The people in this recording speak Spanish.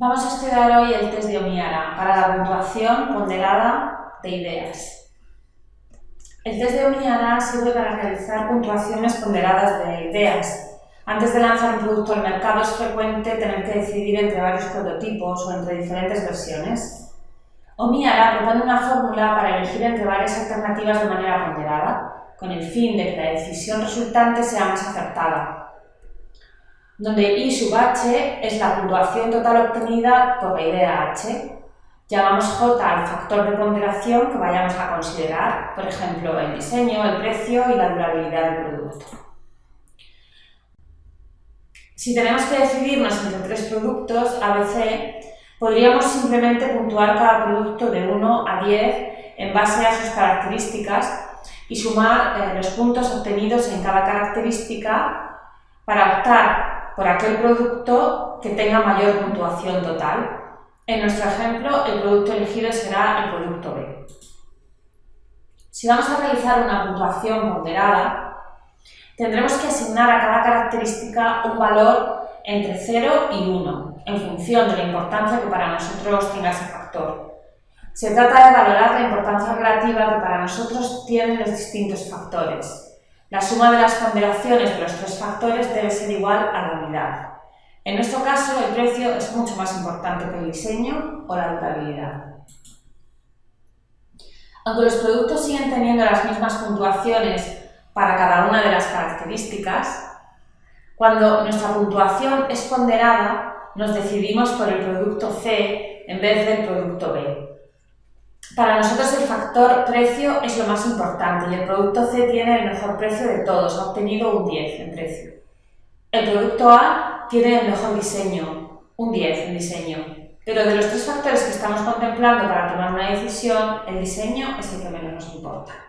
Vamos a estudiar hoy el test de Omiara para la puntuación ponderada de ideas. El test de Omiara sirve para realizar puntuaciones ponderadas de ideas. Antes de lanzar un producto al mercado es frecuente tener que decidir entre varios prototipos o entre diferentes versiones. Omiara propone una fórmula para elegir entre varias alternativas de manera ponderada, con el fin de que la decisión resultante sea más acertada donde I sub h es la puntuación total obtenida por la idea h. Llamamos J al factor de ponderación que vayamos a considerar, por ejemplo, el diseño, el precio y la durabilidad del producto. Si tenemos que decidirnos entre tres productos ABC, podríamos simplemente puntuar cada producto de 1 a 10 en base a sus características y sumar eh, los puntos obtenidos en cada característica para optar por aquel producto que tenga mayor puntuación total. En nuestro ejemplo, el producto elegido será el producto B. Si vamos a realizar una puntuación ponderada, tendremos que asignar a cada característica un valor entre 0 y 1, en función de la importancia que para nosotros tenga ese factor. Se trata de valorar la importancia relativa que para nosotros tienen los distintos factores. La suma de las ponderaciones de los tres factores debe ser igual a la unidad. En nuestro caso, el precio es mucho más importante que el diseño o la durabilidad. Aunque los productos siguen teniendo las mismas puntuaciones para cada una de las características, cuando nuestra puntuación es ponderada, nos decidimos por el producto C en vez del producto B. Para nosotros el factor precio es lo más importante y el producto C tiene el mejor precio de todos, ha obtenido un 10 en precio. El producto A tiene el mejor diseño, un 10 en diseño. Pero de los tres factores que estamos contemplando para tomar una decisión, el diseño es el que menos nos importa.